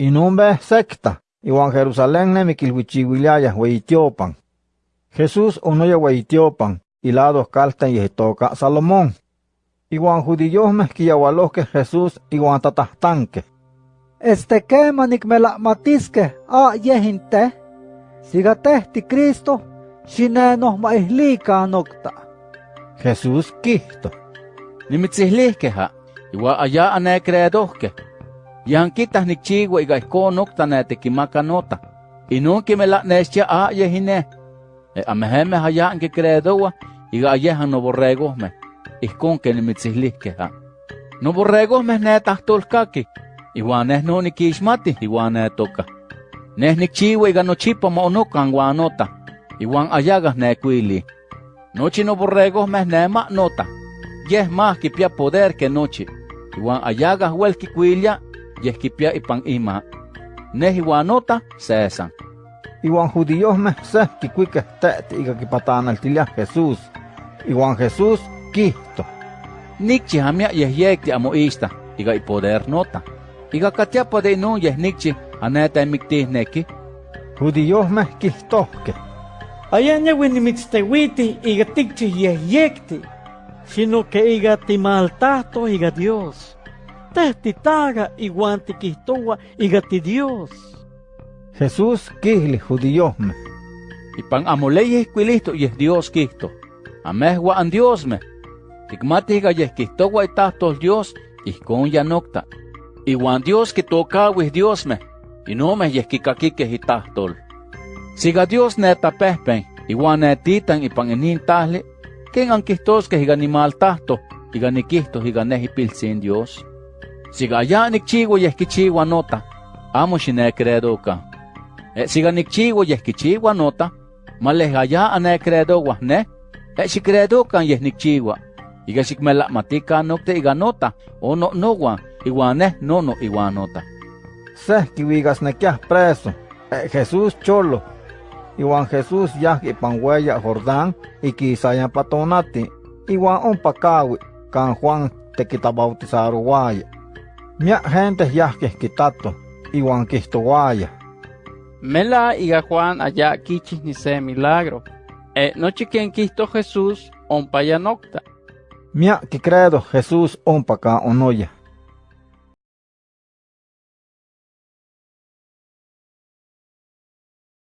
inumbe secta, iwan Jerusalén nemiquilhuichihuilayah weitiopan. Jesús onoya weitiopan, ilados y yehtoca Salomón. Iwan judillohmeh que Jesús iwan tatastanque. Este manikmela matiske a yehinteh, sigatehti Cristo, xinenohmaihlica nocta. Jesús quihto. Nimitzihliqueh ha, iwa ane anecreedohqueh. Creedohke. Yan kitah nikchiwa iga iko nokta ne tekimaka nota. Inun kimela'nestia a yehine. E ameheme haya anke creedowa, iga ayehan no borregohme. Ihkon ke nimitzihliikeha. No borregohme ne tahtolkaki. Iwan neh no nikixmati, iwan ne toka. Neh nikchiwa iga nochipa mo onokan nota. Iwan ayagas ne kuili. Nochi no borregohme ne ma nota. Yeh más kipia poder que nochi. Iwan ayagas wel kikuilia, yeh kipia ipan ima. Nota sesan. Iwan judíos meh seh kikuikeh te'ti iga kipatanaltilia Jesús. Iwan Jesús kihto. Nikchi hamia yeh yekti amo ista, iga i poder nota. Iga katiapa de inun yeh nikchi aneta emiktih neki. Judíos meh kihtohke. Ayan yawi nimitztewiti iga tikchi yeh yekti, sino que iga timaltahto iga Dios. Tehti taga iguan tikihtowa iga ti Dios. Jesús kihli judíos meh. Ipan amoleyeh kuilihto yeh Dios kihto. Amehwa an Dios meh. Tikmati iga yeh kihtowa itahtol Dios, ihkon ya nokta. Iwan Dios kitokawih Dios meh, inomeh yeh kikakikeh itahtol. Siga Dios netapehpen, iwan netitan ipan inin tahli, ken ankihtoskeh iga nimaltahto, iga nikihto iga neh ipiltzin Dios. Siga aya nikchiwa yeh kichiwa nota, amo xinecredoka. E siga nikchiwa yeh kichiwa nota, maleh aya anecredowa neh, e xicredokan yeh nikchiwa. Iga xikmela'matika nokte iga nota, o no nowan, iwan neh nono iwan nota. Seh kiuikasnekiah preso. E Jesús cholo. Iwan Jesús yah ipan weya Jordán ikisayan patonati. Iwan ompa kawi kan Juan tekitabautizarowaya. Miak gente yahkeh kitato. Iwan kihtowaya. Mela iga Juan allá kichis ni se milagro. E nochi quien quisto Jesús ompa ya nocta. Miak kikredo Jesús ompa ka onoya.